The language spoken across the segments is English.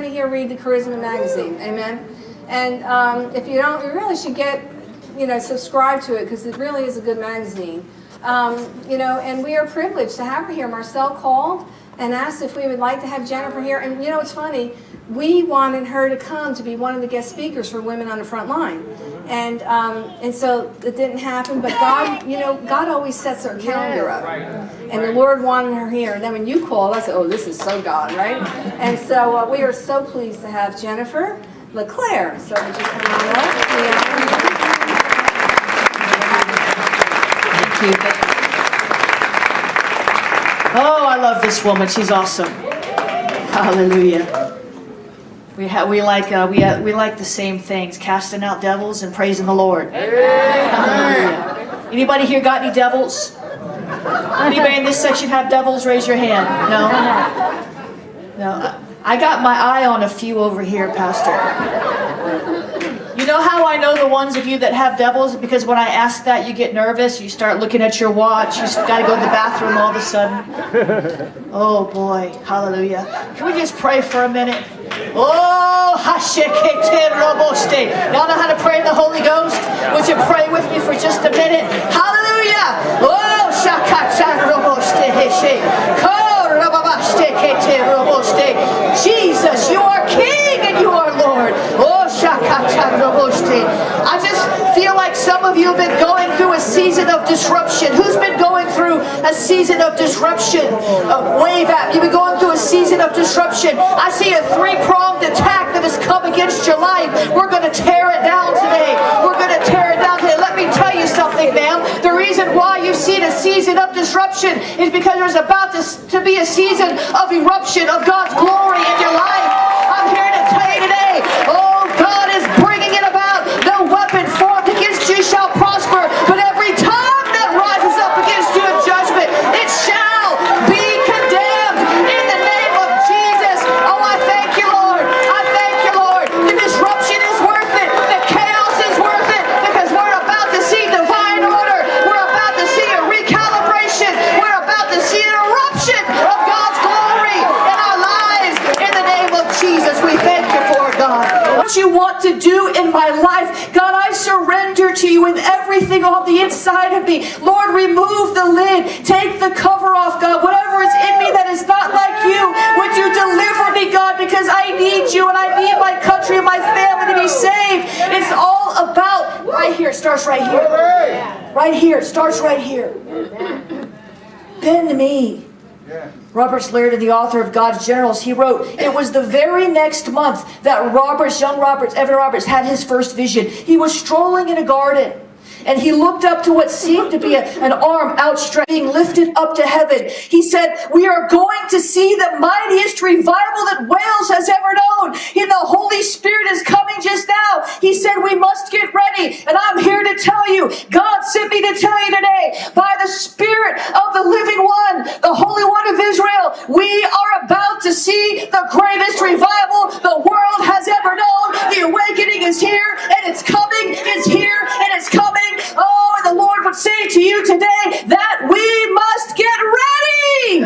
many here read the Charisma magazine? Amen. And um, if you don't, you really should get, you know, subscribe to it because it really is a good magazine. Um, you know, and we are privileged to have her here. Marcel called and asked if we would like to have Jennifer here. And you know, it's funny, we wanted her to come to be one of the guest speakers for Women on the Front Line. And, um, and so it didn't happen, but God, you know, God always sets our calendar up. And the Lord wanted her here. And then when you called, I said, oh, this is so God, right? And so uh, we are so pleased to have Jennifer LeClaire. So would you come on up? Yeah. Thank you. Oh, I love this woman. She's awesome. Hallelujah. We have we like uh, we uh, we like the same things: casting out devils and praising the Lord. Hallelujah. Anybody here got any devils? Anybody in this section have devils? Raise your hand. No. No. I got my eye on a few over here, Pastor. You know how I know the ones of you that have devils? Because when I ask that, you get nervous. You start looking at your watch. You got to go to the bathroom all of a sudden. Oh boy, hallelujah. Can we just pray for a minute? Oh, hashekete roboste. Y'all know how to pray in the Holy Ghost? Would you pray with me for just a minute? Hallelujah. Oh, shakata roboste heshe. Ko rababaste kete roboste. Jesus, you are King and you are Lord. Oh, I just feel like some of you have been going through a season of disruption. Who's been going through a season of disruption? Uh, wave at You've been going through a season of disruption. I see a three-pronged attack that has come against your life. We're going to tear it down today. We're going to tear it down today. Let me tell you something, ma'am. The reason why you've seen a season of disruption is because there's about to, to be a season of eruption of God's glory in your life. I'm here to tell you today, oh, you want to do in my life. God, I surrender to you with everything on the inside of me. Lord, remove the lid. Take the cover off, God. Whatever is in me that is not like you, would you deliver me, God, because I need you and I need my country and my family to be saved. It's all about right here. It starts right here. Right here. It starts right here. Bend me. Robert Liardon, the author of God's Generals, he wrote, It was the very next month that Roberts, young Roberts, Evan Roberts, had his first vision. He was strolling in a garden and he looked up to what seemed to be a, an arm outstretched, being lifted up to heaven. He said, we are going to see the mightiest revival that Wales has ever known. And the Holy Spirit is coming just now. He said, we must get ready. And I'm here to tell you, God sent me to tell you today, by the Spirit of the living one, the Holy One of Israel, we are about to see the greatest revival the world has ever known. The awakening is here and it's coming, it's here and it's coming. Oh, and the Lord would say to you today that we must get ready.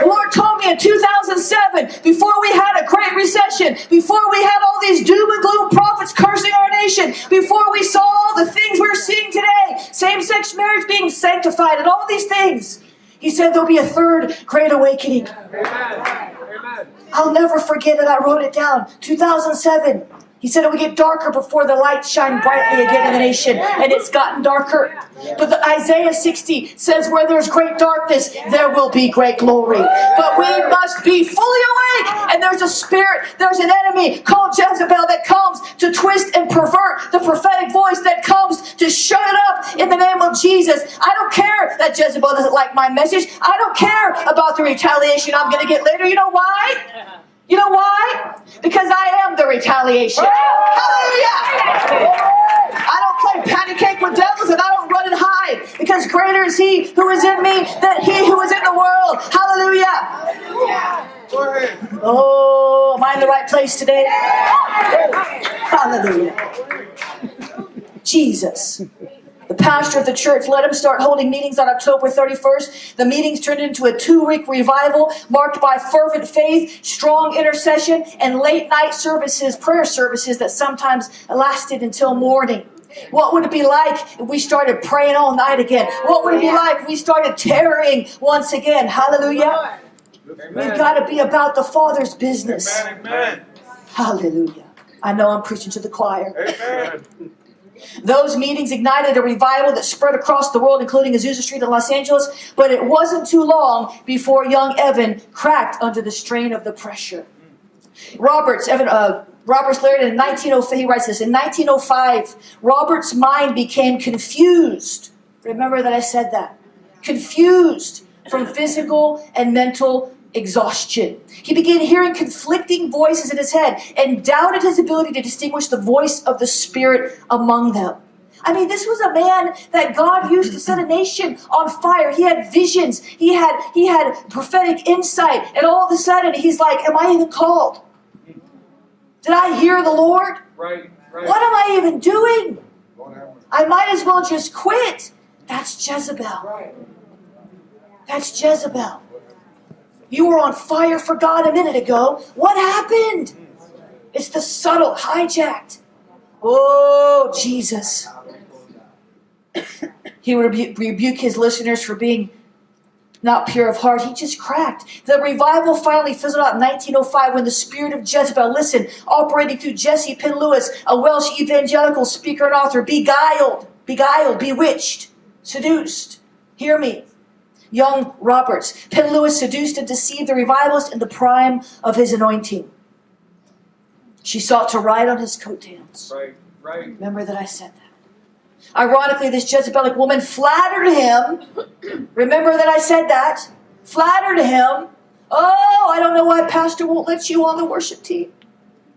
The Lord told me in 2007, before we had a great recession, before we had all these doom and gloom prophets cursing our nation, before we saw all the things we're seeing today, same-sex marriage being sanctified and all these things, he said there'll be a third great awakening. I'll never forget it. I wrote it down. 2007. He said it would get darker before the light shine brightly again in the nation, and it's gotten darker. But the Isaiah 60 says, where there's great darkness, there will be great glory. But we must be fully awake, and there's a spirit, there's an enemy called Jezebel that comes to twist and pervert the prophetic voice that comes to shut it up in the name of Jesus. I don't care that Jezebel doesn't like my message. I don't care about the retaliation I'm going to get later. You know why? You know why? Because I am the retaliation. Hallelujah! I don't play patty cake with devils and I don't run and hide because greater is he who is in me than he who is in the world. Hallelujah! Oh, am I in the right place today? Hallelujah. Jesus. Pastor of the church let him start holding meetings on October 31st. The meetings turned into a two-week revival marked by fervent faith, strong intercession, and late night services, prayer services that sometimes lasted until morning. What would it be like if we started praying all night again? What would it be like if we started tarrying once again? Hallelujah. We've got to be about the Father's business. Amen. Hallelujah. I know I'm preaching to the choir. Amen. Those meetings ignited a revival that spread across the world, including Azusa Street in Los Angeles. But it wasn't too long before young Evan cracked under the strain of the pressure. Roberts, Evan, uh, Roberts Liardon 1905, he writes this, in 1905, Robert's mind became confused. Remember that I said that. Confused from physical and mental exhaustion. He began hearing conflicting voices in his head and doubted his ability to distinguish the voice of the Spirit among them. I mean, this was a man that God used to set a nation on fire. He had visions. He had he had prophetic insight, and all of a sudden he's like, "Am I even called? Did I hear the Lord? Right, right. What am I even doing? Lord have mercy. I might as well just quit." That's Jezebel. Right. That's Jezebel. You were on fire for God a minute ago. What happened? It's the subtle, hijacked. Oh, Jesus. He would rebu- rebuke his listeners for being not pure of heart. He just cracked. The revival finally fizzled out in 1905 when the spirit of Jezebel, listen, operating through Jessie Penn Lewis, a Welsh evangelical speaker and author, beguiled, beguiled, bewitched, seduced. Hear me. Young Roberts, Penn Lewis seduced and deceived the revivalist in the prime of his anointing. She sought to ride on his coattails. Right, right. Remember that I said that. Ironically, this Jezebelic woman flattered him. Remember that I said that? Flattered him. Oh, I don't know why Pastor won't let you on the worship team.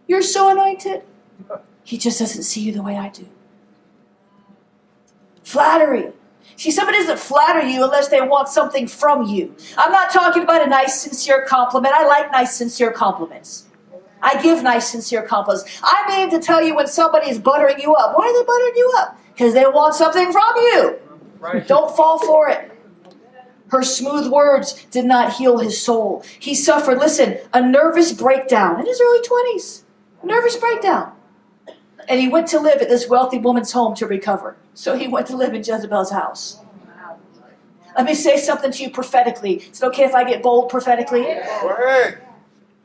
You're so anointed. He just doesn't see you the way I do. Flattery. See, somebody doesn't flatter you unless they want something from you. I'm not talking about a nice, sincere compliment. I like nice, sincere compliments. I give nice, sincere compliments. I mean to tell you when somebody is buttering you up. Why are they buttering you up? Because they want something from you. Right. Don't fall for it. Her smooth words did not heal his soul. He suffered, listen, a nervous breakdown in his early 20s. Nervous breakdown. And he went to live at this wealthy woman's home to recover. So he went to live in Jezebel's house. Let me say something to you prophetically. Is it okay if I get bold prophetically?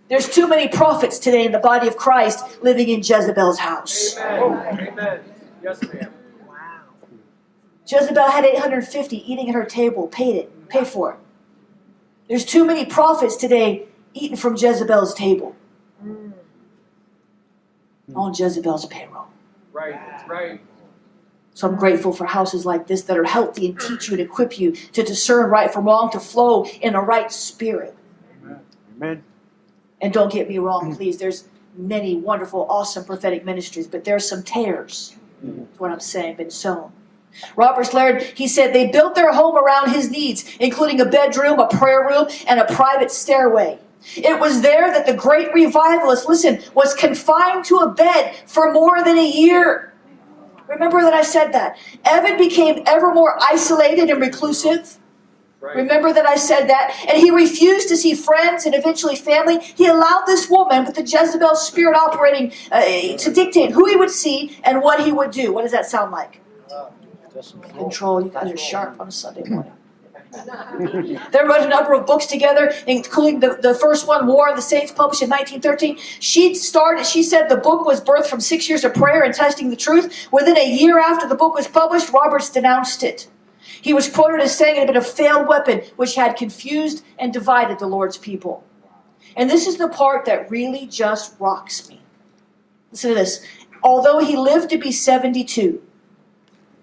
There's too many prophets today in the body of Christ living in Jezebel's house. Amen. Oh, amen. Yes, ma'am. Jezebel had 850 eating at her table, paid it, paid for it. There's too many prophets today eating from Jezebel's table. On Jezebel's payroll. Right, right. So I'm grateful for houses like this that are healthy and teach you and equip you to discern right from wrong, to flow in a right spirit. Amen. And don't get me wrong, please. There's many wonderful, awesome prophetic ministries, but there's some tears. That's mm-hmm. what I'm saying, been sown. Robert Laird, he said they built their home around his needs, including a bedroom, a prayer room, and a private stairway. It was there that the great revivalist, listen, was confined to a bed for more than a year. Remember that I said that. Evan became ever more isolated and reclusive. Right. Remember that I said that? And he refused to see friends and eventually family. He allowed this woman with the Jezebel spirit operating uh, to dictate who he would see and what he would do. What does that sound like? Control. You guys are sharp on a Sunday morning. They wrote a number of books together, including the, the first one, War of the Saints, published in 1913. She started, she said the book was birthed from six years of prayer and testing the truth. Within a year after the book was published, Roberts denounced it. He was quoted as saying it had been a failed weapon which had confused and divided the Lord's people. And this is the part that really just rocks me. Listen to this. Although he lived to be 72,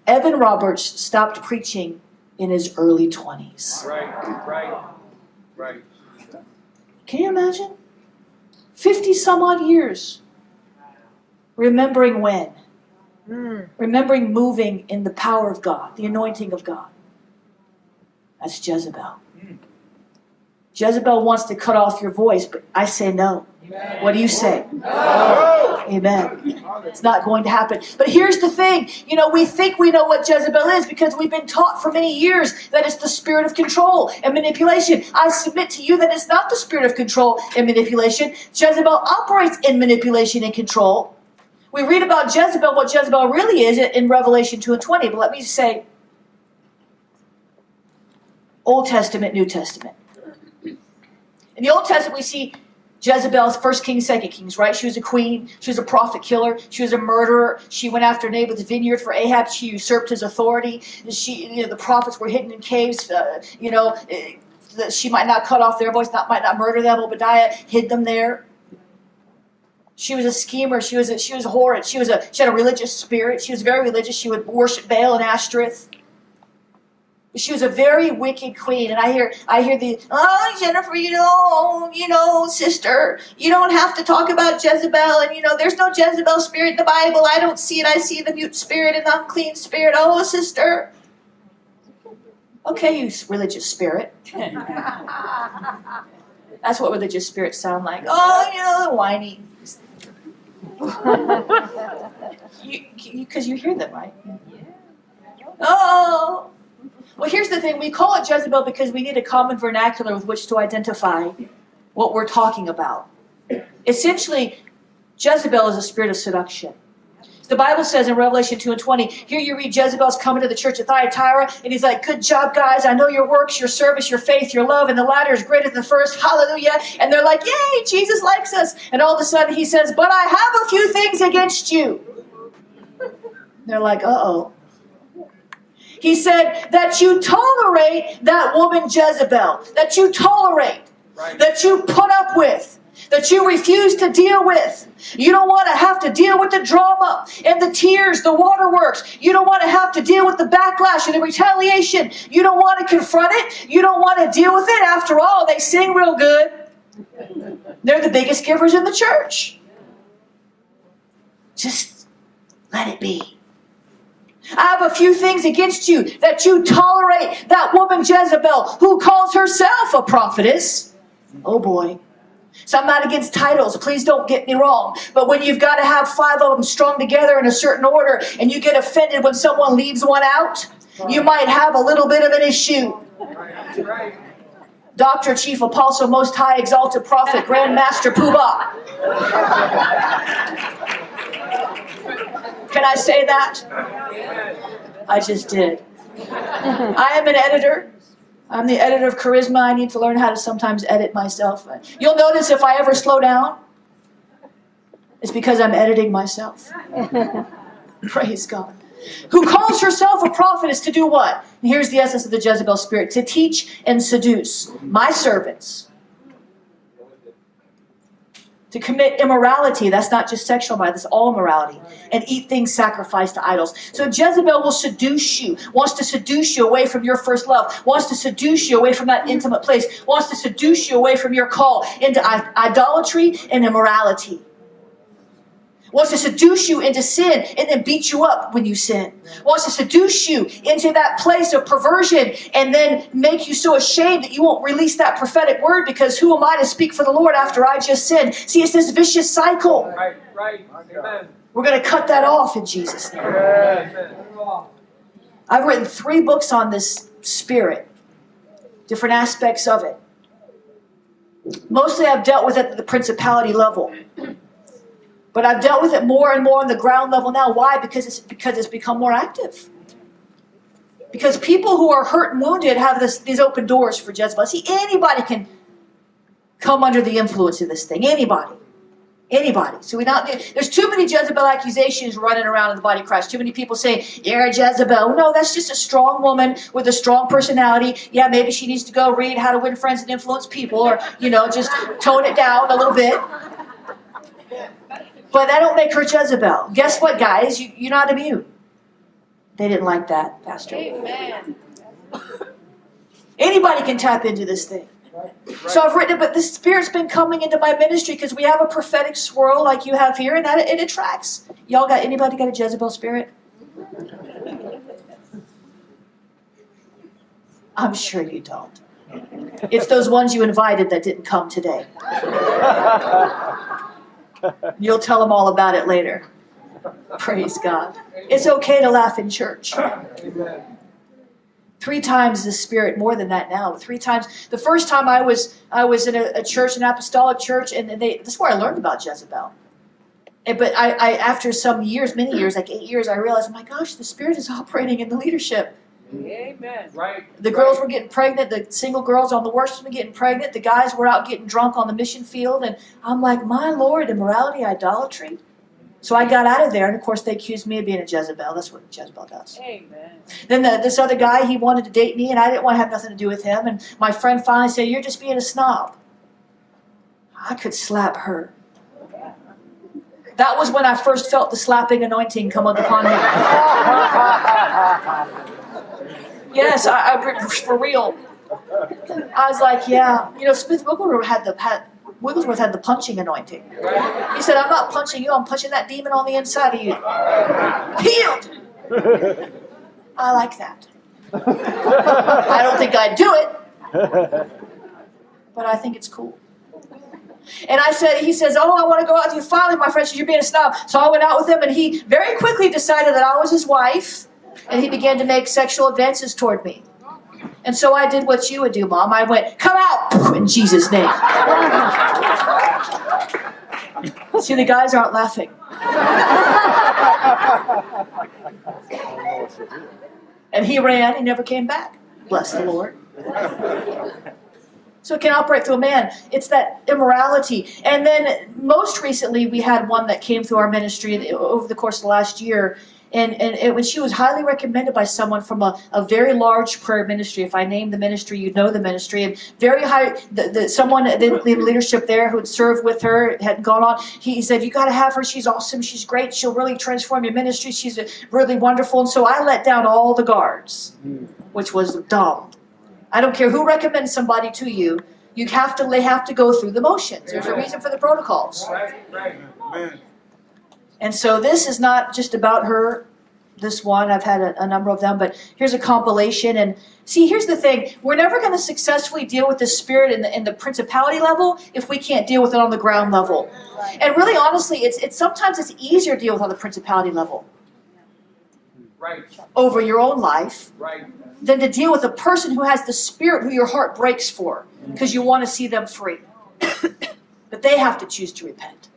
Evan Roberts stopped preaching in his early 20s. Right, right, right. Can you imagine? 50 some odd years. Remembering when? Hmm. Remembering moving in the power of God, the anointing of God. That's Jezebel. Jezebel wants to cut off your voice, but I say no. What do you say? No. Amen. It's not going to happen. But here's the thing you know, we think we know what Jezebel is because we've been taught for many years that it's the spirit of control and manipulation. I submit to you that it's not the spirit of control and manipulation. Jezebel operates in manipulation and control. We read about Jezebel, what Jezebel really is, in Revelation 2 and 20. But let me just say Old Testament, New Testament. In the Old Testament, we see Jezebel's first king, second kings, right? She was a queen. She was a prophet killer. She was a murderer. She went after Naboth's vineyard for Ahab. She usurped his authority. She, you know, the prophets were hidden in caves. Uh, you know, eh, that she might not cut off their voice, not might not murder them. Obadiah hid them there. She was a schemer. She was a, she was a horrid. She was a she had a religious spirit. She was very religious. She would worship Baal and Ashtoreth. She was a very wicked queen, and I hear, I hear the, oh Jennifer, you know, you know, sister, you don't have to talk about Jezebel, and you know, there's no Jezebel spirit in the Bible. I don't see it. I see the mute spirit and the unclean spirit. Oh, sister. Okay, you religious spirit. That's what religious spirits sound like. Oh, you know, whiny. Because you, you, you hear them, right? Oh. Well, here's the thing we call it Jezebel because we need a common vernacular with which to identify what we're talking about. Essentially, Jezebel is a spirit of seduction. The Bible says in Revelation 2 and 20, here you read Jezebel's coming to the church of Thyatira, and he's like, Good job, guys. I know your works, your service, your faith, your love, and the latter is greater than the first. Hallelujah. And they're like, Yay, Jesus likes us. And all of a sudden he says, But I have a few things against you. They're like, Uh oh. He said that you tolerate that woman Jezebel, that you tolerate, Right. that you put up with, that you refuse to deal with. You don't want to have to deal with the drama and the tears, the waterworks. You don't want to have to deal with the backlash and the retaliation. You don't want to confront it. You don't want to deal with it. After all, they sing real good. They're the biggest givers in the church. Just let it be. I have a few things against you that you tolerate that woman Jezebel who calls herself a prophetess. Oh boy. So I'm not against titles, please don't get me wrong. But when you've got to have five of them strung together in a certain order and you get offended when someone leaves one out, you might have a little bit of an issue. Doctor, Chief Apostle, Most High, Exalted Prophet, Grand Master Poobah. Can I say that? I just did. I am an editor. I'm the editor of Charisma. I need to learn how to sometimes edit myself. You'll notice if I ever slow down, it's because I'm editing myself. Praise God. Who calls herself a prophetess to do what? And here's the essence of the Jezebel spirit to teach and seduce my servants to commit immorality. That's not just sexual immorality, that's all morality. And eat things sacrificed to idols. So Jezebel will seduce you, wants to seduce you away from your first love, wants to seduce you away from that intimate place, wants to seduce you away from your call into idolatry and immorality. Wants to seduce you into sin and then beat you up when you sin. Wants to seduce you into that place of perversion and then make you so ashamed that you won't release that prophetic word because who am I to speak for the Lord after I just sinned? See, it's this vicious cycle. Right. Right. Amen. We're going to cut that off in Jesus' name. Amen. I've written three books on this spirit, different aspects of it. Mostly I've dealt with it at the principality level. But I've dealt with it more and more on the ground level now. Why? Because it's because it's become more active. Because people who are hurt and wounded have this, these open doors for Jezebel. See, anybody can come under the influence of this thing. Anybody. Anybody. So we not there's too many Jezebel accusations running around in the body of Christ. Too many people saying, You're a Jezebel. No, that's just a strong woman with a strong personality. Yeah, maybe she needs to go read how to win friends and influence people, or you know, just tone it down a little bit. But that don't make her Jezebel. Guess what, guys? You, you're not immune. They didn't like that, Pastor. Amen. Anybody can tap into this thing. So I've written it, but the Spirit's been coming into my ministry because we have a prophetic swirl like you have here, and that it attracts. Y'all got anybody got a Jezebel spirit? I'm sure you don't. It's those ones you invited that didn't come today. You'll tell them all about it later. Praise God. It's okay to laugh in church. Three times the Spirit, more than that now. Three times. The first time I was I was in a, a church, an apostolic church, and they this is where I learned about Jezebel. And, but I, I, after some years, many years, like eight years, I realized, oh my gosh, the Spirit is operating in the leadership. Amen. Right. The girls were getting pregnant, the single girls on the worship were getting pregnant, the guys were out getting drunk on the mission field, and I'm like, my Lord, immorality, idolatry. So I got out of there, and of course they accused me of being a Jezebel. That's what Jezebel does. Amen. Then the, this other guy, he wanted to date me, and I didn't want to have nothing to do with him. And my friend finally said, "You're just being a snob." I could slap her. That was when I first felt the slapping anointing come upon me. Yes, I, I for real. I was like, yeah, you know, Smith Wigglesworth had the had Wigglesworth had the punching anointing. He said, "I'm not punching you. I'm punching that demon on the inside of you." Healed. I like that. I don't think I'd do it, but I think it's cool. And I said, he says, oh, I want to go out with you. Finally, my friend says, you're being a snob. So I went out with him, and he very quickly decided that I was his wife, and he began to make sexual advances toward me. And so I did what you would do, Mom. I went, come out, in Jesus' name. See, the guys aren't laughing. And he ran, he never came back. Bless the Lord. So it can operate through a man. It's that immorality. And then most recently, we had one that came through our ministry over the course of the last year. And, and it, when she was highly recommended by someone from a, a very large prayer ministry. If I name the ministry, you know the ministry. And very high, the, the, someone, the, the leadership there who had served with her, had gone on. He, said, You got to have her. She's awesome. She's great. She'll really transform your ministry. She's really wonderful. And so I let down all the guards, which was dumb. I don't care who recommends somebody to you. You have to they have to go through the motions. There's a reason for the protocols. Right. Right. And so this is not just about her, this one. I've had a, a number of them, but here's a compilation. And see, here's the thing: we're never going to successfully deal with the spirit in the in the principality level if we can't deal with it on the ground level. And really, honestly, it's it's sometimes it's easier to deal with on the principality level Right. over your own life Right. than to deal with a person who has the spirit who your heart breaks for because you want to see them free. but they have to choose to repent.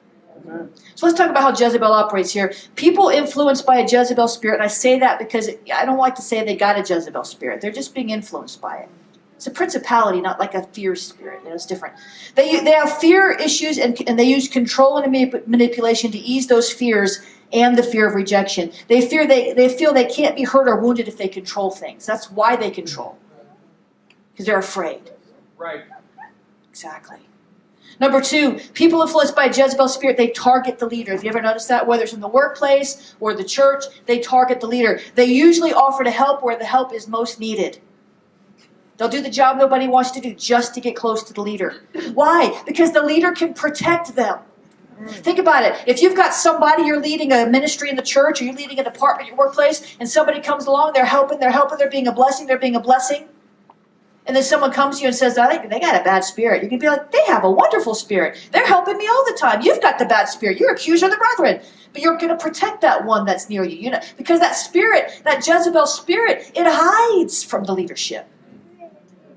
So let's talk about how Jezebel operates here. People influenced by a Jezebel spirit, and I say that because I don't like to say they got a Jezebel spirit. They're just being influenced by it. It's a principality, not like a fear spirit. You know, it's different. They, they have fear issues and, and they use control and manipulation to ease those fears and the fear of rejection. They fear they, they feel they can't be hurt or wounded if they control things. That's why they control. Because they're afraid. Right. Exactly. Number two, people influenced by Jezebel spirit, they target the leader. Have you ever noticed that? Whether it's in the workplace or the church, they target the leader. They usually offer to help where the help is most needed. They'll do the job nobody wants to do just to get close to the leader. Why? Because the leader can protect them. Think about it. If you've got somebody, you're leading a ministry in the church, or you're leading a department your workplace, and somebody comes along, they're helping, they're helping, they're being a blessing, they're being a blessing. And then someone comes to you and says, they got a bad spirit. You can be like, they have a wonderful spirit. They're helping me all the time. You've got the bad spirit. You're accuser of the brethren. But you're going to protect that one that's near you. You know, because that spirit, that Jezebel spirit, it hides from the leadership.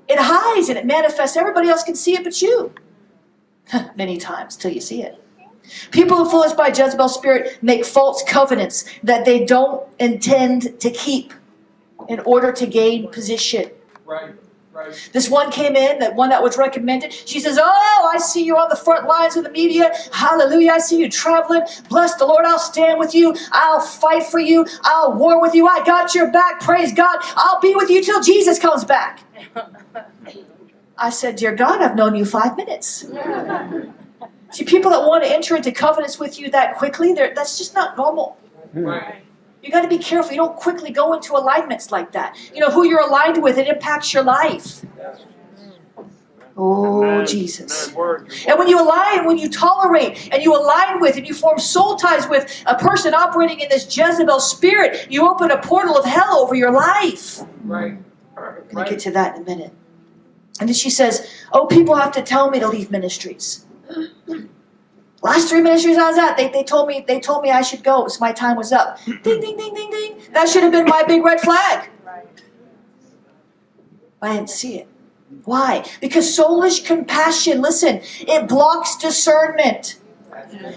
It hides and it manifests. Everybody else can see it but you. Many times till you see it. People influenced by Jezebel spirit make false covenants that they don't intend to keep in order to gain position. Right. Right. This one came in, that one that was recommended. She says, Oh, I see you on the front lines of the media. Hallelujah. I see you traveling. Bless the Lord. I'll stand with you. I'll fight for you. I'll war with you. I got your back. Praise God. I'll be with you till Jesus comes back. I said, Dear God, I've known you five minutes. See, people that want to enter into covenants with you that quickly, that's just not normal. Hmm. Right. You got to be careful. You don't quickly go into alignments like that. You know, who you're aligned with, it impacts your life. Oh, Jesus. And when you align, when you tolerate, and you align with, and you form soul ties with a person operating in this Jezebel spirit, you open a portal of hell over your life. Right. I'm going to get to that in a minute. And then she says, Oh, people have to tell me to leave ministries. Last three ministries I was at, they, they told me they told me I should go. So my time was up. Ding ding ding ding ding. That should have been my big red flag. I didn't see it. Why? Because soulish compassion, listen, it blocks discernment.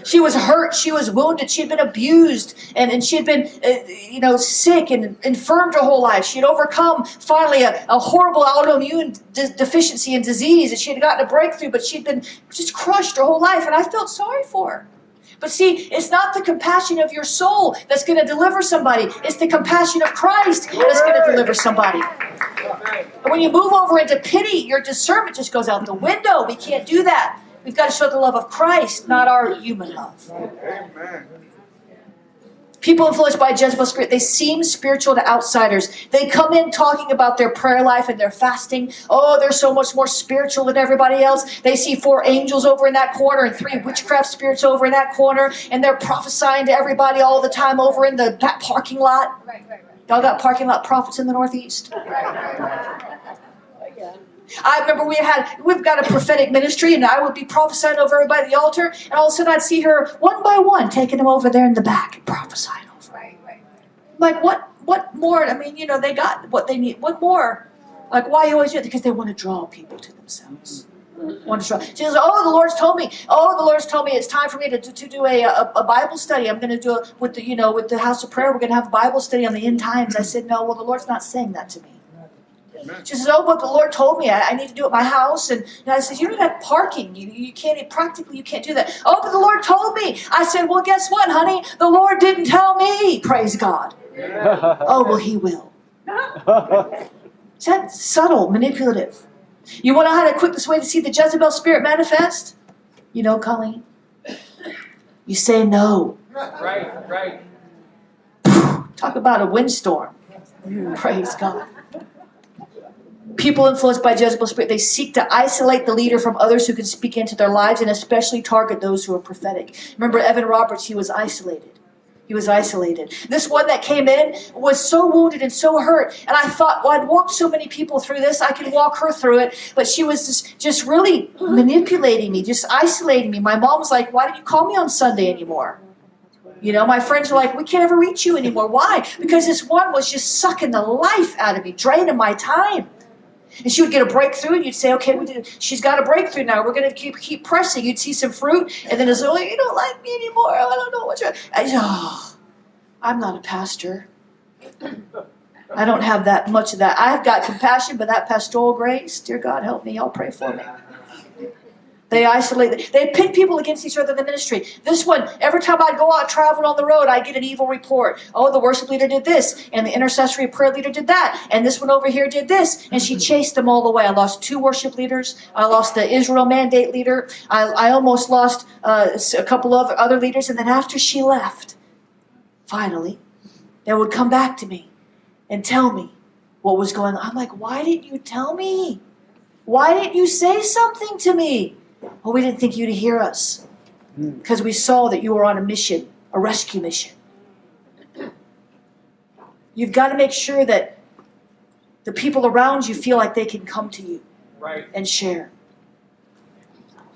She was hurt. She was wounded. She had been abused, and, and she had been, uh, you know, sick and infirmed her whole life. She had overcome finally a, a horrible autoimmune de- deficiency and disease, and she had gotten a breakthrough, but she'd been just crushed her whole life. And I felt sorry for her. But see, it's not the compassion of your soul that's going to deliver somebody. It's the compassion of Christ that's going to deliver somebody. And when you move over into pity, your discernment just goes out the window. We can't do that. We've got to show the love of Christ, not our human love. Amen. People influenced by Jezebel's spirit, they seem spiritual to outsiders. They come in talking about their prayer life and their fasting. Oh, they're so much more spiritual than everybody else. They see four angels over in that corner and three witchcraft spirits over in that corner, and they're prophesying to everybody all the time over in the that parking lot. Right, right, right. Y'all got parking lot prophets in the Northeast? I remember we had we've got a prophetic ministry, and I would be prophesying over everybody at the altar, and all of a sudden I'd see her one by one taking them over there in the back and prophesying over. Right, right. Like what? What more? I mean, you know, they got what they need. What more? Like why you always do it? Because they want to draw people to themselves. Want to draw. She says, "Oh, the Lord's told me. Oh, the Lord's told me it's time for me to, to, to do a, a a Bible study. I'm going to do it with the you know with the House of Prayer. We're going to have a Bible study on the end times." I said, "No, well, the Lord's not saying that to me." She says, "Oh, but the Lord told me I, I need to do it at my house." And, and I said, "You don't have parking. You you can't practically you can't do that." Oh, but the Lord told me. I said, "Well, guess what, honey? The Lord didn't tell me. Praise God." Oh, well, He will. Is that subtle, manipulative? You want to know how the quickest way to see the Jezebel spirit manifest? You know, Colleen. You say no. Right, right. Talk about a windstorm. Praise God. People influenced by Jezebel's spirit, they seek to isolate the leader from others who can speak into their lives and especially target those who are prophetic. Remember Evan Roberts, he was isolated. He was isolated. This one that came in was so wounded and so hurt. And I thought, well, I'd walked so many people through this, I could walk her through it. But she was just, just really manipulating me, just isolating me. My mom was like, why didn't you call me on Sunday anymore? You know, my friends were like, we can't ever reach you anymore. Why? Because this one was just sucking the life out of me, draining my time. And she would get a breakthrough, and you'd say, "Okay. She's got a breakthrough now. We're going to keep keep pressing." You'd see some fruit, and then it's oh, you don't like me anymore. I don't know what you're. I, oh, I'm not a pastor. I don't have that much of that. I've got compassion, but that pastoral grace, dear God, help me. Y'all pray for me. They isolate. They pit people against each other in the ministry. This one, every time I'd go out traveling on the road, I'd get an evil report. Oh, the worship leader did this, and the intercessory prayer leader did that, and this one over here did this, and she chased them all away. I lost two worship leaders. I lost the Israel mandate leader. I, I almost lost uh, a couple of other leaders, and then after she left, finally, they would come back to me and tell me what was going on. I'm like, why didn't you tell me? Why didn't you say something to me? Well, we didn't think you'd hear us hmm. because we saw that you were on a mission, a rescue mission. You've got to make sure that the people around you feel like they can come to you Right. and share.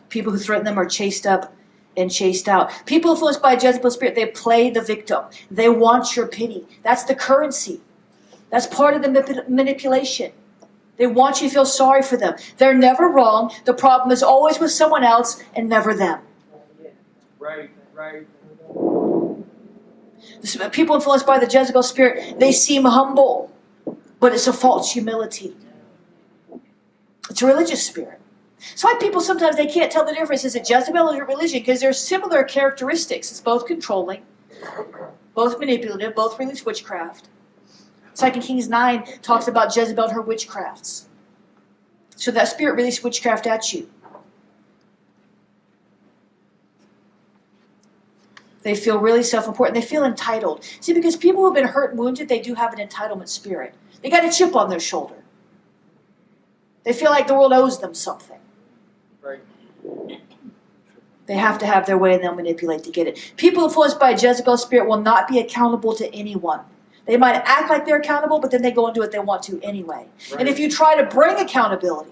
People who threaten them are chased up and chased out. People influenced by Jezebel's spirit, they play the victim. They want your pity. That's the currency. That's part of the manip- manipulation. They want you to feel sorry for them. They're never wrong. The problem is always with someone else and never them. Right, right. People influenced by the Jezebel spirit, they seem humble, but it's a false humility. It's a religious spirit. That's why people sometimes they can't tell the difference. Is it Jezebel or religion? Because there's similar characteristics. It's both controlling, both manipulative, both religious witchcraft. Second Kings 9 talks about Jezebel and her witchcrafts. So that spirit released witchcraft at you. They feel really self-important. They feel entitled. See, because people who have been hurt and wounded, they do have an entitlement spirit. They got a chip on their shoulder. They feel like the world owes them something. Right. They have to have their way and they'll manipulate to get it. People influenced by a Jezebel spirit will not be accountable to anyone. They might act like they're accountable, but then they go and do what they want to anyway. And if you try to bring accountability,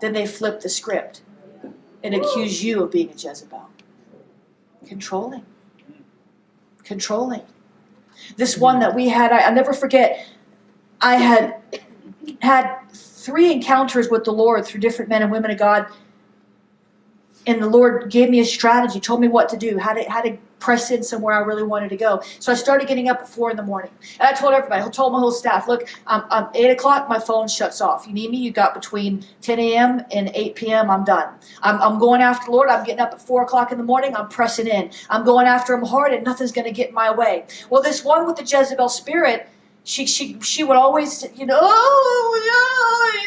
then they flip the script and accuse you of being a Jezebel. Controlling. Controlling. This one that we had, I, I'll never forget, I had had three encounters with the Lord through different men and women of God. And the Lord gave me a strategy, told me what to do, how to how to press in somewhere I really wanted to go. So I started getting up at four in the morning. And I told everybody, I told my whole staff, look, I'm, 8 o'clock, my phone shuts off. You need me, you got between 10 a.m. and 8 p.m., I'm done. I'm, I'm going after the Lord, I'm getting up at 4 o'clock in the morning, I'm pressing in. I'm going after him hard and nothing's going to get in my way. Well, this one with the Jezebel spirit, she, she, she would always, you know, oh,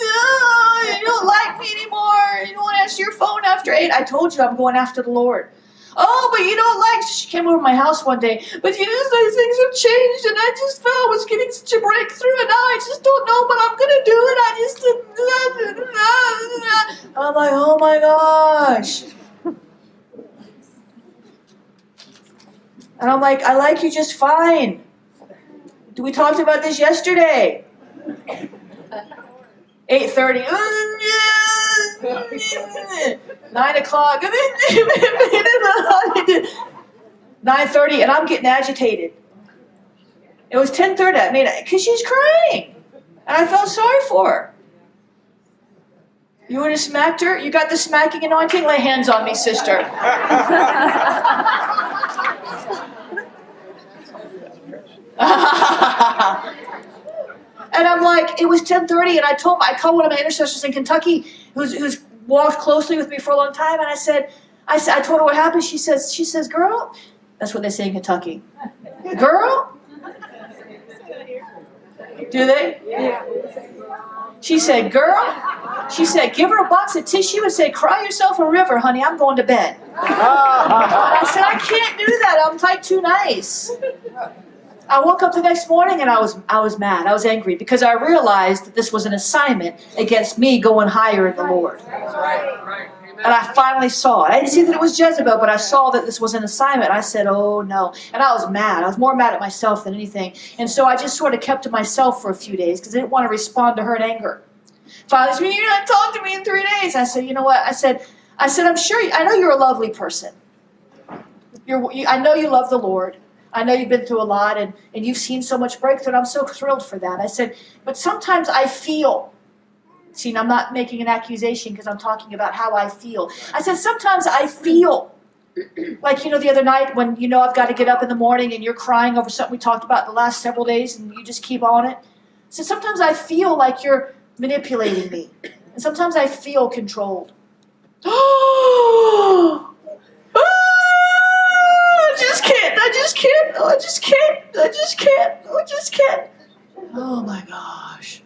no, no, you don't like me anymore. You don't want to answer your phone after 8. I told you I'm going after the Lord. Oh, but you don't like. She came over my house one day. But you know, these things have changed, and I just felt I was getting such a breakthrough, and now I just don't know, but I'm gonna do it. I just. I'm like, oh my gosh. And I'm like, I like you just fine. Do we talked about this yesterday. 8.30. Nine o'clock. 9.30 and I'm getting agitated. It was 10.30. I mean, because she's crying. And I felt sorry for her. You would have smacked her? You got the smacking anointing? Lay hands on me, sister. And I'm like, it was 10:30, and I told I called one of my intercessors in Kentucky, who's who's walked closely with me for a long time, and I said, I said, I told her what happened. She says, she says, girl, that's what they say in Kentucky, girl. Do they? Yeah. She said, girl. She said, give her a box of tissue and say, cry yourself a river, honey. I'm going to bed. I said, I can't do that. I'm like too nice. I woke up the next morning and I was I was mad. I was angry because I realized that this was an assignment against me going higher in the Lord. And I finally saw it. I didn't see that it was Jezebel, but I saw that this was an assignment. I said, oh no. And I was mad. I was more mad at myself than anything. And so I just sort of kept to myself for a few days because I didn't want to respond to her in anger. Father said, you're not talking to me in three days. I said, you know what? I said, I said, I'm sure, you, I know you're a lovely person. You're, you, I know you love the Lord. I know you've been through a lot and, and you've seen so much breakthrough, and I'm so thrilled for that. I said, but sometimes I feel, see, and I'm not making an accusation because I'm talking about how I feel. I said, sometimes I feel like, you know, the other night when, you know, I've got to get up in the morning and you're crying over something we talked about the last several days and you just keep on it. So sometimes I feel like you're manipulating me. And sometimes I feel controlled. I just can't. I can't. I just can't. I just can't. I just can't. Oh my gosh.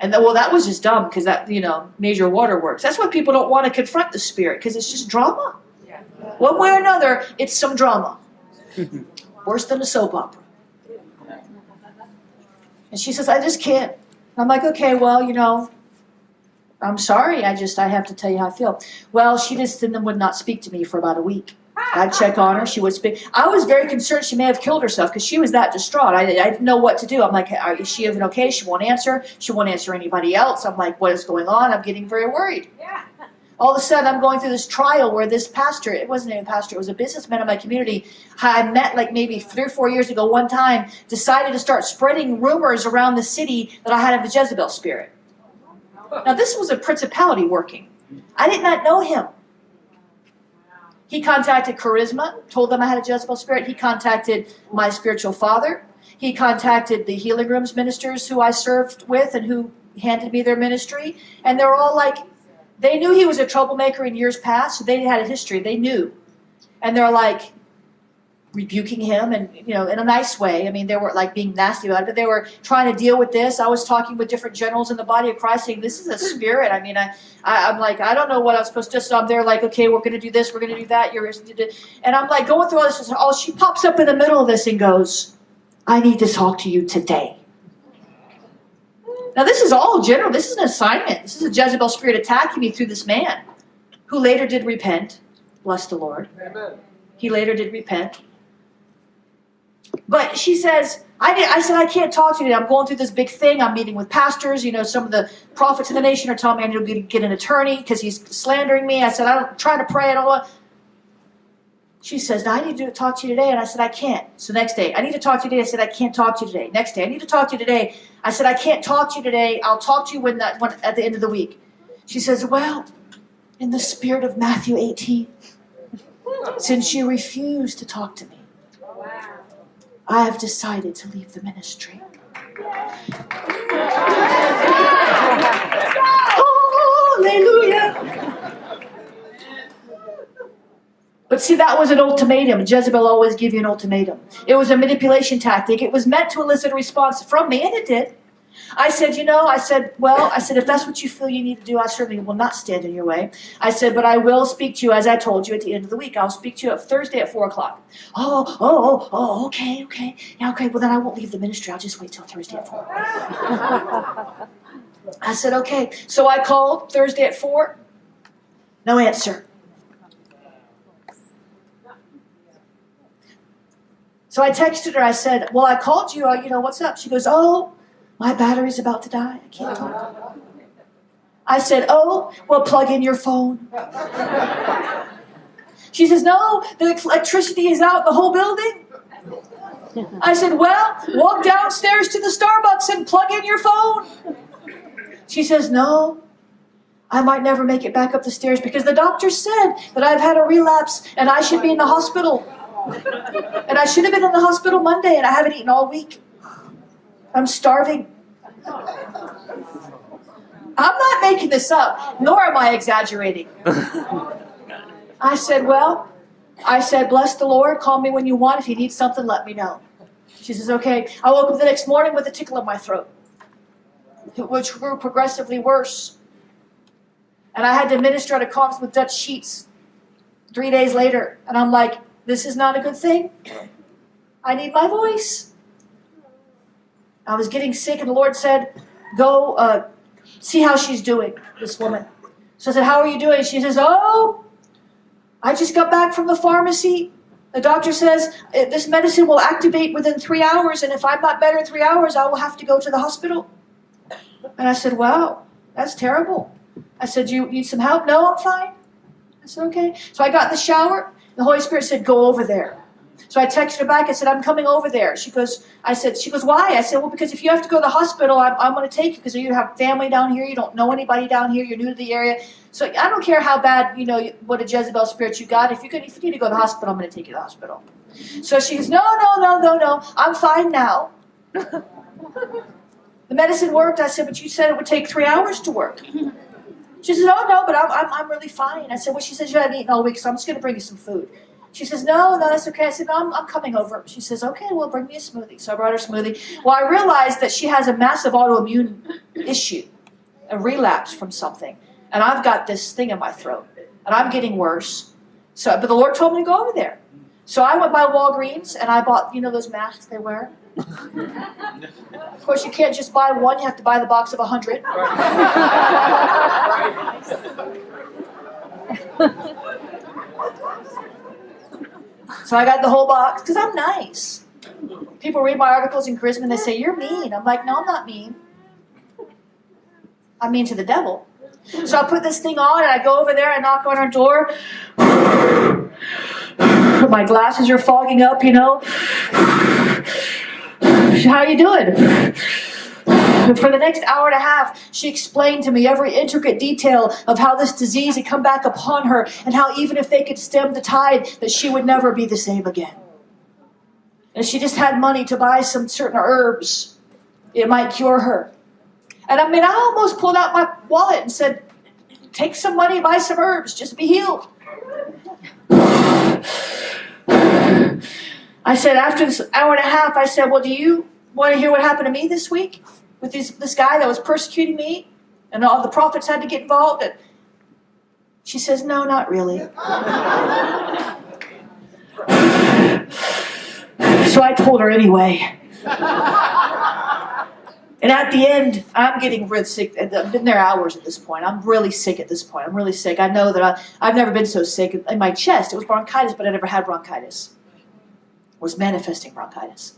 And then, well, that was just dumb because that, you know, major waterworks. That's why people don't want to confront the spirit because it's just drama. One way or another, it's some drama. Worse than a soap opera. And she says, I just can't. I'm like, okay, well, you know, I'm sorry. I just, I have to tell you how I feel. Well, she just then would not speak to me for about a week. I'd check on her. She would speak. I was very concerned she may have killed herself because she was that distraught. I, I didn't know what to do. I'm like, is she even okay? She won't answer. She won't answer anybody else. I'm like, what is going on? I'm getting very worried. Yeah. All of a sudden, I'm going through this trial where this pastor, it wasn't even a pastor, it was a businessman in my community, I met like maybe three or four years ago one time, decided to start spreading rumors around the city that I had a Jezebel spirit. Now, this was a principality working. I did not know him. He contacted Charisma, told them I had a Jezebel spirit. He contacted my spiritual father. He contacted the healing rooms ministers who I served with and who handed me their ministry. And they were all like, they knew he was a troublemaker in years past, so they had a history. They knew. And they're like rebuking him and, you know, in a nice way. I mean, they weren't like being nasty about it, but they were trying to deal with this. I was talking with different generals in the body of Christ saying, this is a spirit. I mean, I, I, I'm like, I don't know what I'm supposed to do. So I'm there like, okay, we're going to do this, we're going to do that. You're, and I'm like going through all this. Oh, she pops up in the middle of this and goes, I need to talk to you today. Now, this is all general. This is an assignment. This is a Jezebel spirit attacking me through this man who later did repent. Bless the Lord. Amen. He later did repent. But she says, I did. I said I can't talk to you today. I'm going through this big thing. I'm meeting with pastors. You know, some of the prophets in the nation are telling me I need to get- an attorney because he's slandering me. I said I'm trying to pray. I don't want. She says, I need to talk to you today. And I said, I can't. So next day, I need to talk to you today. I said, I can't talk to you today. Next day, I need to talk to you today. I said, I can't talk to you today. I'll talk to you when that when, at the end of the week. She says, Well, in the spirit of Matthew 18, since you refuse to talk to me, I have decided to leave the ministry. Hallelujah. But see, that was an ultimatum. Jezebel always give you an ultimatum. It was a manipulation tactic. It was meant to elicit a response from me, and it did. I said, you know, I said, well, I said, if that's what you feel you need to do, I certainly will not stand in your way. I said, but I will speak to you as I told you at the end of the week. I'll speak to you Thursday at four o'clock. Oh, oh, oh, oh, okay, okay. Yeah, okay, well then I won't leave the ministry. I'll just wait till Thursday at four. I said, okay. So I called Thursday at four. No answer. So I texted her. I said, well, I called you. uh, You know, what's up? She goes, oh, my battery's about to die. I can't talk. I said, oh, well, plug in your phone. She says, no, the electricity is out the whole building. I said, well, walk downstairs to the Starbucks and plug in your phone. She says, no, I might never make it back up the stairs because the doctor said that I've had a relapse and I should be in the hospital. And I should have been in the hospital Monday and I haven't eaten all week. I'm starving. I'm not making this up, nor am I exaggerating. I said, Well, I said, Bless the Lord, call me when you want. If you need something, let me know. She says, Okay. I woke up the next morning with a tickle in my throat, which grew progressively worse. And I had to minister at a conference with Dutch Sheets three days later. And I'm like, This is not a good thing. I need my voice. I was getting sick, and the Lord said, Go uh, see how she's doing, this woman. So I said, How are you doing? She says, Oh, I just got back from the pharmacy. The doctor says "Uh, this medicine will activate within three hours, and if I'm not better in three hours, I will have to go to the hospital. And I said, Wow, that's terrible. I said, You need some help? No, I'm fine. I said, Okay. So I got in the shower. The Holy Spirit said, Go over there. So I texted her back. I said, I'm coming over there. She goes, I said, she goes, why? I said, well, because if you have to go to the hospital, I'm, I'm going to take you because you have family down here. You don't know anybody down here. You're new to the area. So I don't care how bad, you know, what a Jezebel spirit you got. If you, could, if you need to go to the hospital, I'm going to take you to the hospital. So she goes, no, no, no, no, no. I'm fine now. the medicine worked. I said, but you said it would take three hours to work. She says, oh, no, but I'm, I'm, I'm really fine. I said, well, she says, you haven't eaten all week, so I'm just going to bring you some food. She says, no, no, that's okay. I said, no, I'm, I'm coming over. She says, okay, well, bring me a smoothie. So I brought her a smoothie. Well, I realized that she has a massive autoimmune issue, a relapse from something. And I've got this thing in my throat, and I'm getting worse. So, but the Lord told me to go over there. So I went by Walgreens, and I bought, you know, those masks they wear? of course, you can't just buy one. You have to buy the box of a hundred. So I got the whole box because I'm nice. People read my articles in Charisma and they say, You're mean. I'm like, No, I'm not mean. I'm mean to the devil. So I put this thing on and I go over there, I knock on her door. My glasses are fogging up, you know. How you doing? For the next hour and a half, she explained to me every intricate detail of how this disease had come back upon her and how even if they could stem the tide, that she would never be the same again. And she just had money to buy some certain herbs. It might cure her. And I mean, I almost pulled out my wallet and said, take some money, buy some herbs, just be healed. I said, after this hour and a half, I said, well, do you want to hear what happened to me this week? With this, this guy that was persecuting me, and all the prophets had to get involved. And she says, No, not really. so I told her anyway. And at the end, I'm getting really sick. I've been there hours at this point. I'm really sick at this point. I'm really sick. I know that I, I've never been so sick in my chest. It was bronchitis, but I never had bronchitis. It was manifesting bronchitis.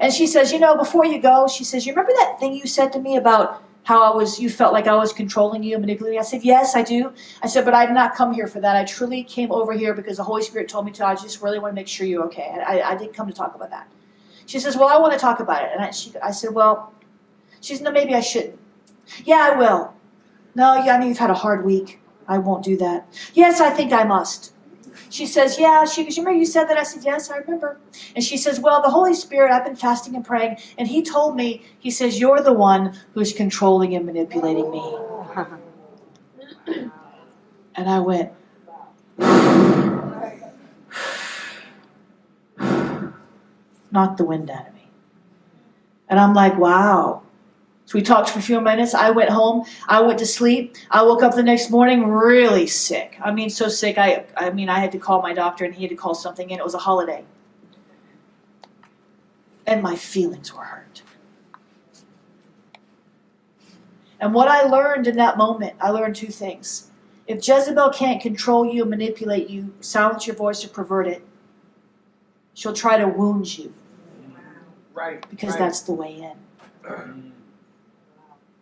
And she says, You know, before you go, she says, You remember that thing you said to me about how I was, you felt like I was controlling you, manipulating you? I said, Yes, I do. I said, But I did not come here for that. I truly came over here because the Holy Spirit told me to. I just really want to make sure you're okay. I, I didn't come to talk about that. She says, Well, I want to talk about it. And I, she, I said, Well, she says, No, maybe I shouldn't. Yeah, I will. No, yeah, I know you've had a hard week. I won't do that. Yes, I think I must. She says, Yeah. She goes, You remember you said that? I said, Yes, I remember. And she says, Well, the Holy Spirit, I've been fasting and praying, and He told me, He says, You're the one who's controlling and manipulating me. And I went, knocked the wind out of me. And I'm like, Wow. So we talked for a few minutes. I went home. I went to sleep. I woke up the next morning really sick. I mean, so sick. I, I mean, I had to call my doctor and he had to call something in. It was a holiday. And my feelings were hurt. And what I learned in that moment, I learned two things. If Jezebel can't control you, manipulate you, silence your voice, or pervert it, she'll try to wound you Right. because right. that's the way in mm.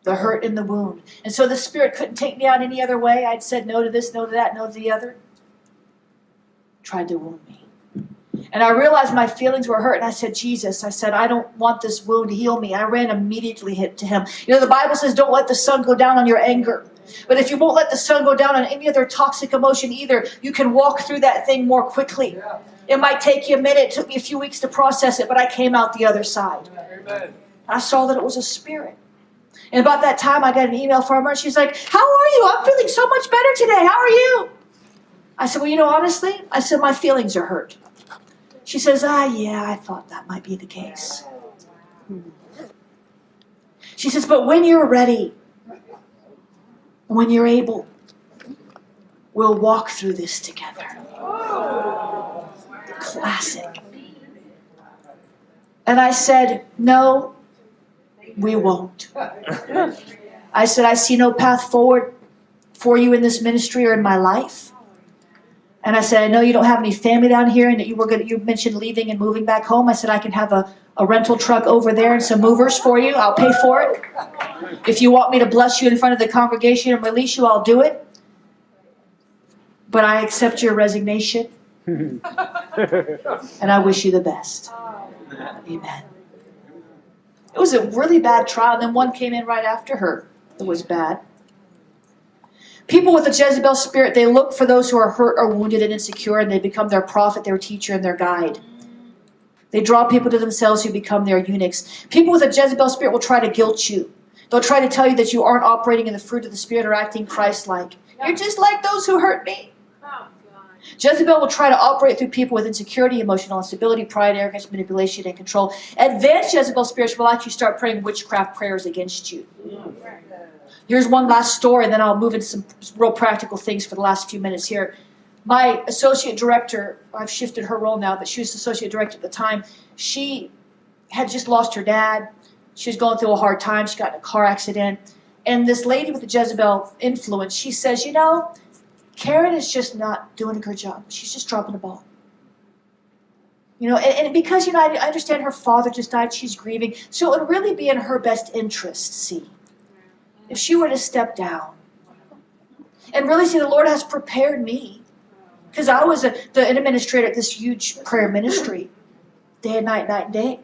The hurt and the wound. And so the Spirit couldn't take me out any other way. I'd said no to this, no to that, no to the other. Tried to wound me. And I realized my feelings were hurt, and I said, Jesus, I said, I don't want this wound to heal me. I ran immediately hit to him. You know, the Bible says, don't let the sun go down on your anger. But if you won't let the sun go down on any other toxic emotion either, you can walk through that thing more quickly. Yeah. It might take you a minute, it took me a few weeks to process it, but I came out the other side. Amen. I saw that it was a spirit. And about that time, I got an email from her, and she's like, How are you? I'm feeling so much better today. How are you? I said, Well, you know, honestly, I said, My feelings are hurt. She says, Ah, yeah, I thought that might be the case. She says, But when you're ready, when you're able, we'll walk through this together. Classic. And I said, No, we won't. I said, I see no path forward for you in this ministry or in my life. And I said, I know you don't have any family down here and that you were gonna you mentioned leaving and moving back home. I said I can have a, a rental truck over there and some movers for you. I'll pay for it. If you want me to bless you in front of the congregation and release you, I'll do it. But I accept your resignation and I wish you the best. Amen. It was a really bad trial, and then one came in right after her that was bad. People with a Jezebel spirit, they look for those who are hurt or wounded and insecure, and they become their prophet, their teacher, and their guide. They draw people to themselves who become their eunuchs. People with a Jezebel spirit will try to guilt you. They'll try to tell you that you aren't operating in the fruit of the Spirit or acting Christ like. You're just like those who hurt me. Jezebel will try to operate through people with insecurity, emotional instability, pride, arrogance, manipulation, and control. Advanced Jezebel spirits will actually start praying witchcraft prayers against you. Here's one last story, and then I'll move into some real practical things for the last few minutes here. My associate director, I've shifted her role now, but she was associate director at the time. She had just lost her dad. She was going through a hard time. She got in a car accident. And this lady with the Jezebel influence, she says, You know, Karen is just not doing a good job. She's just dropping the ball. You know, and, and because, you know, I, I understand her father just died, she's grieving. So it would really be in her best interest, see, if she were to step down and really see the Lord has prepared me. Because I was a, the, administrator at this huge prayer ministry, day and night, night and day.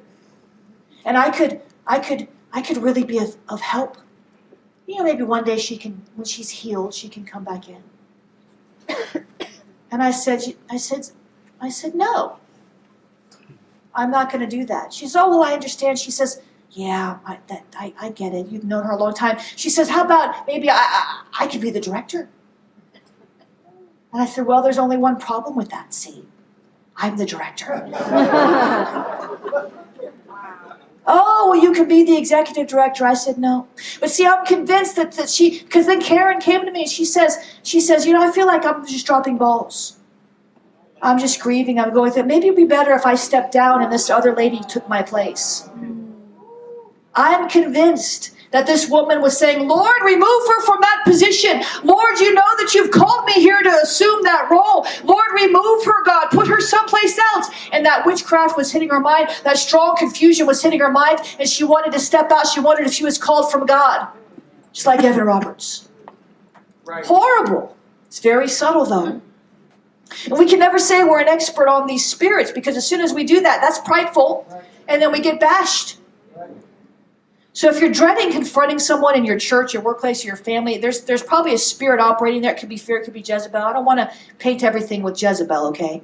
And I could, I could, I could really be of, of help. You know, maybe one day she can, when she's healed, she can come back in. And I said, I said, I said, no. I'm not going to do that. She says, oh, well, I understand. She says, yeah, I, that, I, I get it. You've known her a long time. She says, how about maybe I, I, I could be the director? And I said, well, there's only one problem with that, see. I'm the director. Oh, well, you can be the executive director. I said no. But see, I'm convinced that, that she, because then Karen came to me and she says, she says, you know, I feel like I'm just dropping balls. I'm just grieving. I'm going through. Maybe it'd be better if I stepped down and this other lady took my place. Hmm. I'm convinced that this woman was saying, Lord, remove her from that position. Lord, you know that you've called me here to assume that role. Lord, remove her, God. Put her someplace else. And that witchcraft was hitting her mind. That strong confusion was hitting her mind. And she wanted to step out. She wondered if she was called from God. Just like Evan Roberts. Right. Horrible. It's very subtle, though. And we can never say we're an expert on these spirits because as soon as we do that, that's prideful. And then we get bashed. So if you're dreading confronting someone in your church, your workplace, your family, there's there's probably a spirit operating there. It could be fear, it could be Jezebel. I don't want to paint everything with Jezebel, okay?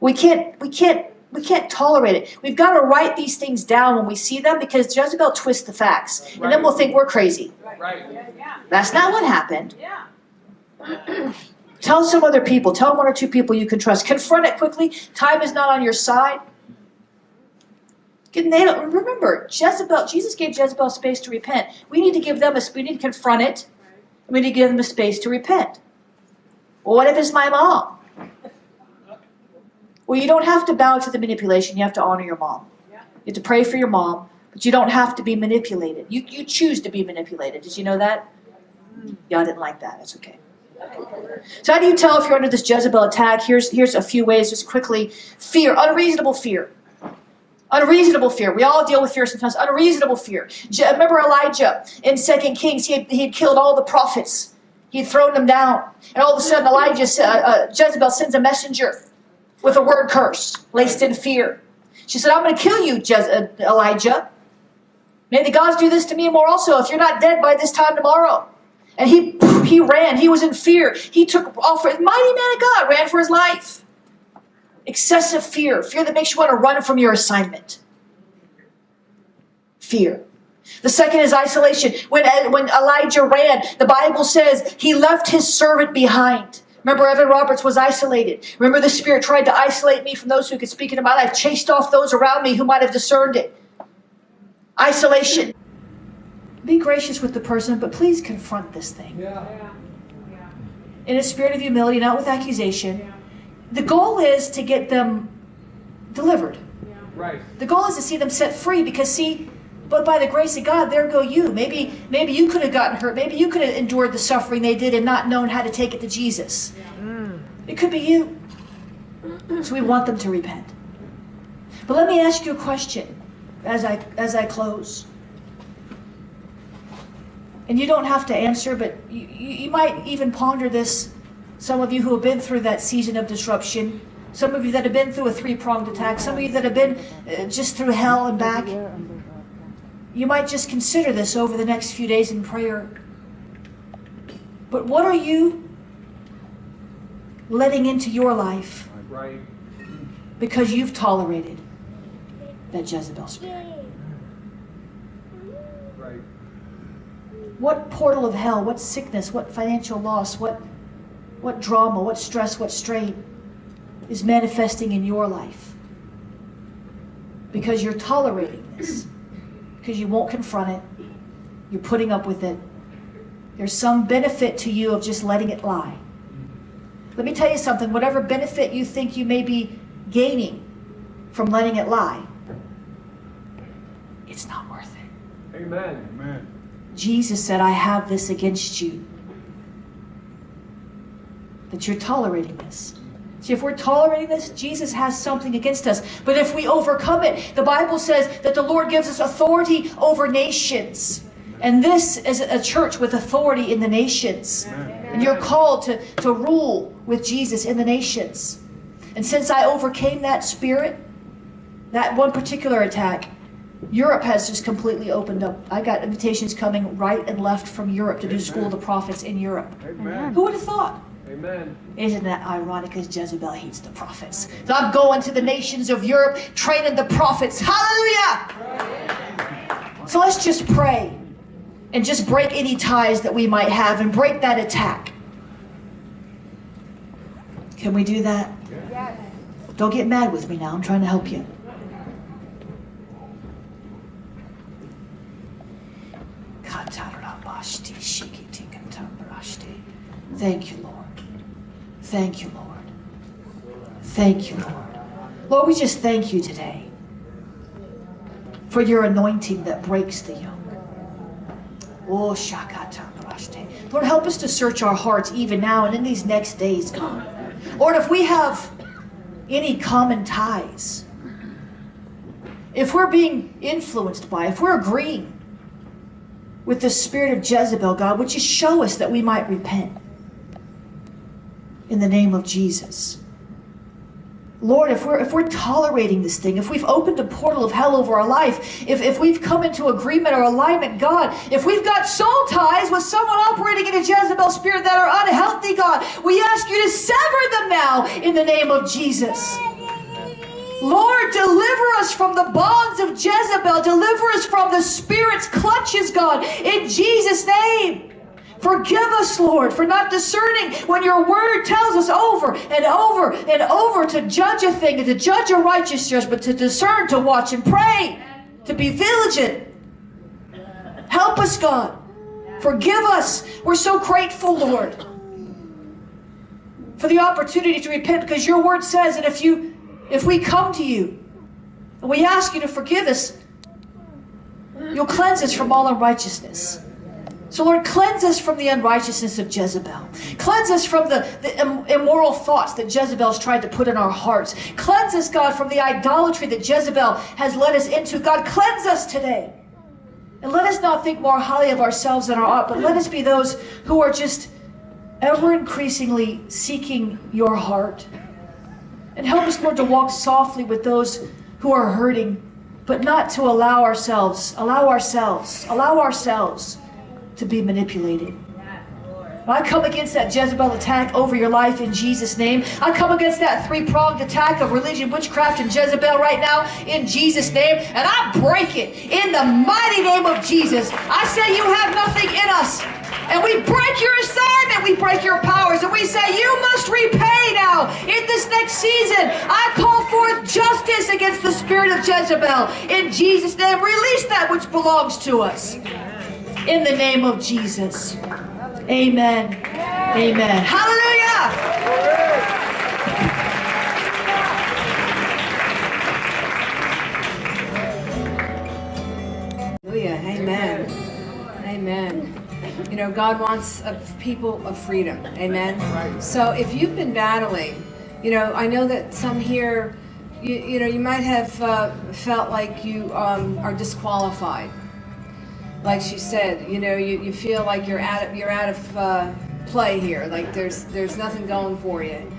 We can't we can't we can't tolerate it. We've got to write these things down when we see them because Jezebel twists the facts. And then we'll think we're crazy. Right. That's not what happened. Yeah. Tell some other people. Tell one or two people you can trust. Confront it quickly. Time is not on your side. Get- They don't, remember, Jezebel. Jesus gave Jezebel space to repent. We need to give them a. We need to confront it. We need to give them a space to repent. Well, what if it's my mom? Well, you don't have to bow to the manipulation. You have to honor your mom. You have to pray for your mom, but you don't have to be manipulated. You you choose to be manipulated. Did you know that? Y'all didn't like that. It's okay. So how do you tell if you're under this Jezebel attack? Here's here's a few ways, just quickly. Fear, unreasonable fear. Unreasonable fear. We all deal with fear sometimes. Unreasonable fear. Remember Elijah in Second Kings? He had, he had killed all the prophets. He had thrown them down, and all of a sudden Elijah, uh, uh, Jezebel sends a messenger with a word curse laced in fear. She said, "I'm going to kill you, uh, Elijah. May the gods do this to me more also if you're not dead by this time tomorrow." And he he ran. He was in fear. He took off. For, Mighty man of God ran for his life. Excessive fear, fear that makes you want to run from your assignment. Fear. The second is isolation. When uh, when Elijah ran, the Bible says he left his servant behind. Remember, Evan Roberts was isolated. Remember, the Spirit tried to isolate me from those who could speak into my life, chased off those around me who might have discerned it. Isolation. Be gracious with the person, but please confront this thing Yeah. in a spirit of humility, not with accusation. The goal is to get them delivered. Right. The goal is to see them set free because see, but by the grace of God, there go you. Maybe maybe you could have gotten hurt. Maybe you could have endured the suffering they did and not known how to take it to Jesus. It could be you. So we want them to repent. But let me ask you a question as I as I close. And you don't have to answer, but you, you, you might even ponder this. Some of you who have been through that season of disruption, some of you that have been through a three pronged attack, some of you that have been uh, just through hell and back. You might just consider this over the next few days in prayer. But what are you letting into your life because you've tolerated that Jezebel spirit? Right. What portal of hell, what sickness, what financial loss, what, what drama, what stress, what strain is manifesting in your life? Because you're tolerating this, because you won't confront it, you're putting up with it. There's some benefit to you of just letting it lie. Let me tell you something whatever benefit you think you may be gaining from letting it lie, it's not worth it. Amen. Amen. Jesus said, I have this against you. That you're tolerating this. See, if we're tolerating this, Jesus has something against us. But if we overcome it, the Bible says that the Lord gives us authority over nations. And this is a church with authority in the nations. And you're called to, to rule with Jesus in the nations. And since I overcame that spirit, that one particular attack, Europe has just completely opened up. I got invitations coming right and left from Europe to do School of the Prophets in Europe. Amen. Who would have thought? Amen. Isn't that ironic as Jezebel hates the prophets? So I'm going to the nations of Europe, training the prophets. Hallelujah! So let's just pray and just break any ties that we might have and break that attack. Can we do that? Don't get mad with me now. I'm trying to help you. Thank you, Lord. Thank you, Lord. Thank you, Lord. Lord, we just thank you today for your anointing that breaks the yoke. Oh, shakata. Lord, help us to search our hearts even now and in these next days, God. Lord, if we have any common ties, if we're being influenced by, if we're agreeing with the spirit of Jezebel, God, would you show us that we might repent? In the name of Jesus. Lord, if we're if we're tolerating this thing, if we've opened a portal of hell over our life, if, if we've come into agreement or alignment, God, if we've got soul ties with someone operating in a Jezebel spirit that are unhealthy, God, we ask you to sever them now in the name of Jesus. Lord, deliver us from the bonds of Jezebel. Deliver us from the Spirit's clutches, God, in Jesus' name. Forgive us, Lord, for not discerning when your word tells us over and over and over to judge a thing and to judge a righteous judgment, to discern, to watch and pray, to be vigilant. Help us, God. Forgive us. We're so grateful, Lord, for the opportunity to repent because your word says that if you if we come to you and we ask you to forgive us, you'll cleanse us from all unrighteousness. So, Lord, cleanse us from the unrighteousness of Jezebel. Cleanse us from the, the im- immoral thoughts that Jezebel's tried to put in our hearts. Cleanse us, God, from the idolatry that Jezebel has led us into. God, cleanse us today. And let us not think more highly of ourselves than our ought, but let us be those who are just ever increasingly seeking your heart. And help us, Lord, to walk softly with those who are hurting, but not to allow ourselves, allow ourselves, allow ourselves to be manipulated. I come against that Jezebel attack over your life in Jesus' name. I come against that three pronged attack of religion, witchcraft, and Jezebel right now in Jesus' name. And I break it in the mighty name of Jesus. I say you have nothing in us. And we break your assignment, we break your powers, and we say, You must repay now in this next season. I call forth justice against the spirit of Jezebel. In Jesus' name, release that which belongs to us. In the name of Jesus. Amen. Amen. Hallelujah. Hallelujah. Amen. Amen. You know, God wants a people of freedom. Amen. So if you've been battling, you know, I know that some here, you, you know, you might have uh, felt like you um, are disqualified. Like she said, you know, you, you feel like you're out of, you're out of uh, play here. Like there's there's nothing going for you,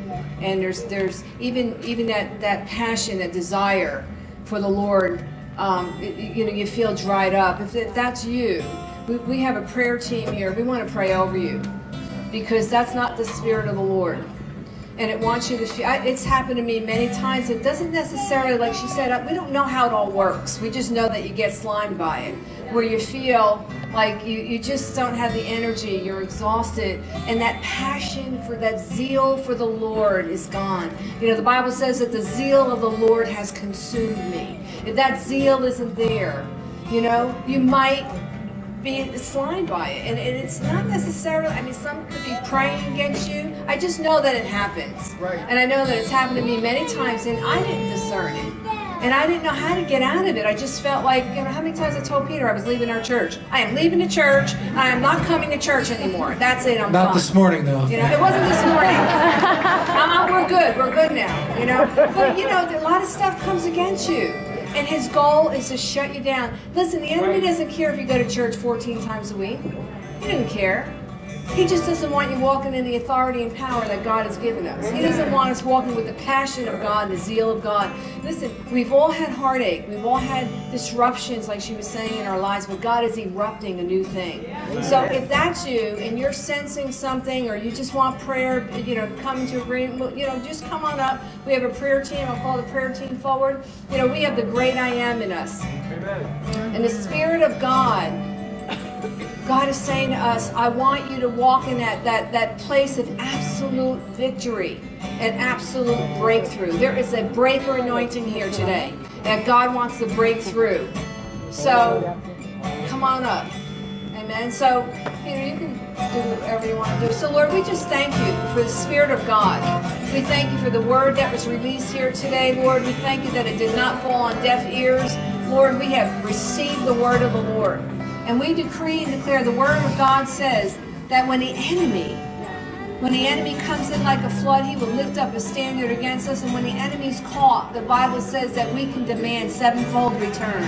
and there's there's even even that that passion, that desire for the Lord. Um, it- you know, you feel dried up. If, that's you, we, we have a prayer team here. We want to pray over you because that's not the spirit of the Lord. And it wants you to feel, I- it's happened to me many times. It doesn't necessarily, like she said, we don't know how it all works. We just know that you get slimed by it, where you feel like you, you just don't have the energy, you're exhausted, and that passion for that zeal for the Lord is gone. You know, the Bible says that the zeal of the Lord has consumed me. If that zeal isn't there, you know, you might be slimed by it. And, and it's not necessarily, I mean, some could be praying against you. I just know that it happens. Right. And I know that it's happened to me many times, and I didn't discern it. And I didn't know how to get out of it. I just felt like, you know, how many times I told Peter I was leaving our church? I am leaving the church. I am not coming to church anymore. That's it. I'm Not done. this morning, though. You know, it wasn't this morning. uh, we're good. We're good now. You know, but you know, a lot of stuff comes against you, and his goal is to shut you down. Listen, the enemy doesn't care if you go to church 14 times a week. He doesn't care. He just doesn't want you walking in the authority and power that God has given us. He doesn't want us walking with the passion of God the zeal of God. Listen, we've all had heartache. We've all had disruptions, like she was saying, in our lives, but God is erupting a new thing. So if that's you and you're sensing something or you just want prayer, you know, come to agreement, you know, just come on up. We have a prayer team. I'll call the prayer team forward. You know, we have the great I am in us. And the Spirit of God God is saying to us, I want you to walk in that, that, that place of absolute victory and absolute breakthrough. There is a breaker anointing here today that God wants to break through. So come on up. Amen. So, you know, you can do whatever you want to do. So, Lord, we just thank you for the Spirit of God. We thank you for the word that was released here today, Lord. We thank you that it did not fall on deaf ears. Lord, we have received the word of the Lord. And we decree and declare the word of God says that when the enemy when the enemy comes in like a flood, he will lift up a standard against us. And when the enemy's caught, the Bible says that we can demand sevenfold return.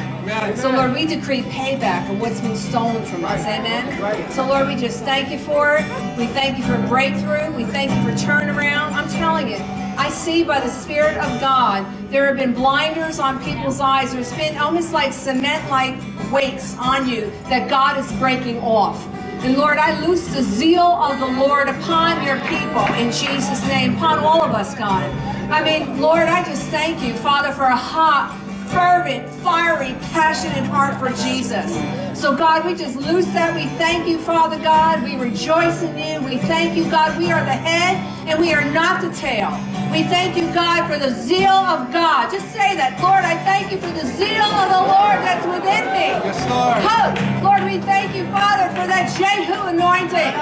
So, Lord, we decree payback for what's been stolen from us. Amen. So, Lord, we just thank you for it. We thank you for breakthrough. We thank you for turnaround. I'm telling you, I see by the Spirit of God, there have been blinders on people's eyes. There's been almost like cement like weights on you that God is breaking off. And Lord, I loose the zeal of the Lord upon your people in Jesus' name, upon all of us, God. I mean, Lord, I just thank you, Father, for a hot, fervent, fiery, passionate heart for Jesus. So, God, we just loose that. We thank you, Father God. We rejoice in you. We thank you, God. We are the head and we are not the tail. We thank you, God, for the zeal of God. Just say that. Lord, I thank you for the zeal of the Lord that's within me. Yes, Lord. Hope. Lord, we thank you, Father, for that Jehu anointing.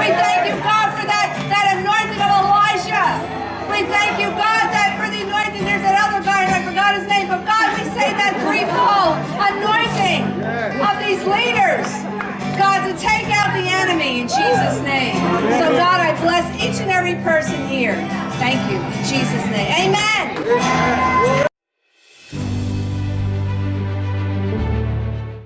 We thank you, God, for that, that anointing of Elijah. We thank you, God, that for the anointing, there's that other guy, and I forgot his name, but God, we say that threefold anointing of these leaders. God, to take out the enemy in Jesus' name. So, God, I bless each and every person here. Thank you. In Jesus' name. Amen.